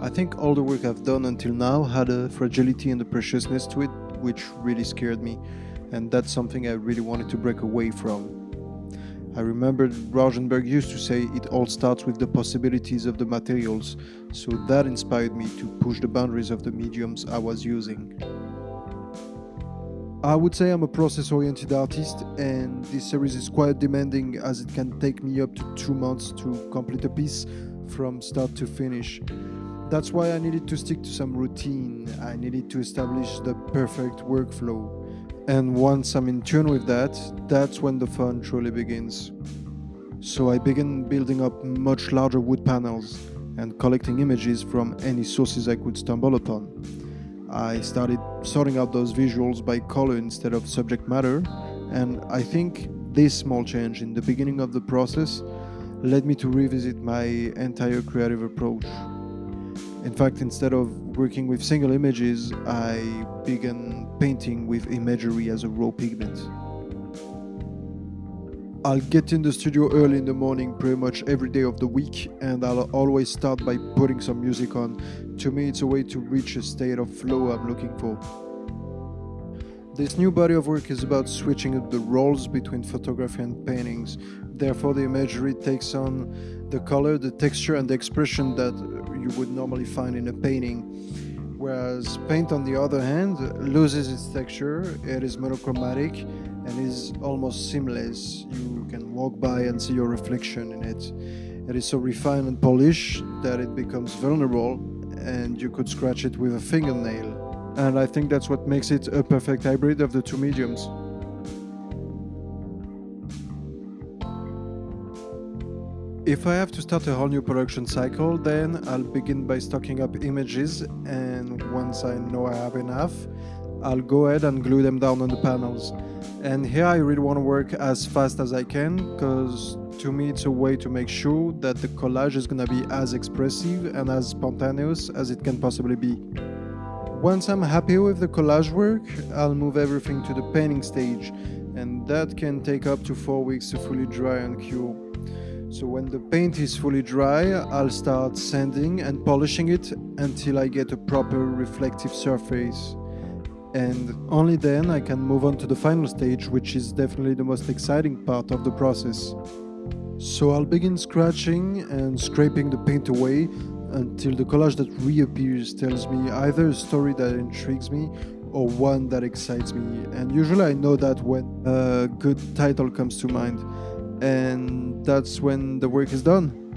I think all the work I've done until now had a fragility and a preciousness to it, which really scared me, and that's something I really wanted to break away from. I remember Rauschenberg used to say it all starts with the possibilities of the materials, so that inspired me to push the boundaries of the mediums I was using. I would say I'm a process oriented artist, and this series is quite demanding as it can take me up to two months to complete a piece from start to finish. That's why I needed to stick to some routine, I needed to establish the perfect workflow. And once I'm in tune with that, that's when the fun truly begins. So I began building up much larger wood panels and collecting images from any sources I could stumble upon. I started sorting out those visuals by color instead of subject matter, and I think this small change in the beginning of the process led me to revisit my entire creative approach. In fact, instead of working with single images, I began painting with imagery as a raw pigment. I'll get in the studio early in the morning pretty much every day of the week and I'll always start by putting some music on. To me it's a way to reach a state of flow I'm looking for. This new body of work is about switching up the roles between photography and paintings. Therefore the imagery takes on the color, the texture and the expression that you would normally find in a painting. Whereas paint on the other hand loses its texture, it is monochromatic and is almost seamless. You can walk by and see your reflection in it. It is so refined and polished that it becomes vulnerable and you could scratch it with a fingernail. And I think that's what makes it a perfect hybrid of the two mediums. If I have to start a whole new production cycle, then I'll begin by stocking up images and once I know I have enough, I'll go ahead and glue them down on the panels. And here I really want to work as fast as I can because to me it's a way to make sure that the collage is going to be as expressive and as spontaneous as it can possibly be. Once I'm happy with the collage work, I'll move everything to the painting stage and that can take up to 4 weeks to fully dry and cure. So when the paint is fully dry, I'll start sanding and polishing it until I get a proper reflective surface and only then I can move on to the final stage, which is definitely the most exciting part of the process. So I'll begin scratching and scraping the paint away until the collage that reappears tells me either a story that intrigues me or one that excites me. And usually I know that when a good title comes to mind, and that's when the work is done.